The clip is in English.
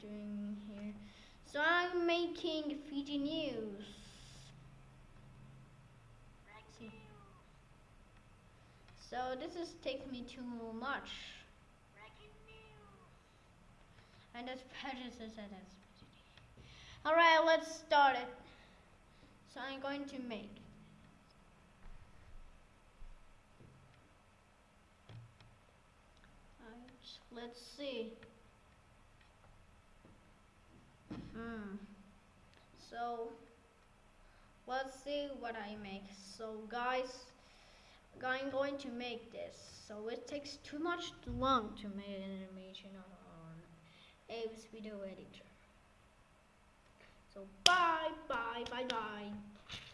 doing here? So I'm making Fiji News. So this is take me too much. And that's prejudice and that's Alright, let's start it. So I'm going to make let's see. So let's see what I make. So guys, I'm going to make this. So it takes too much long to make an animation on Abe's video editor. So bye bye bye bye.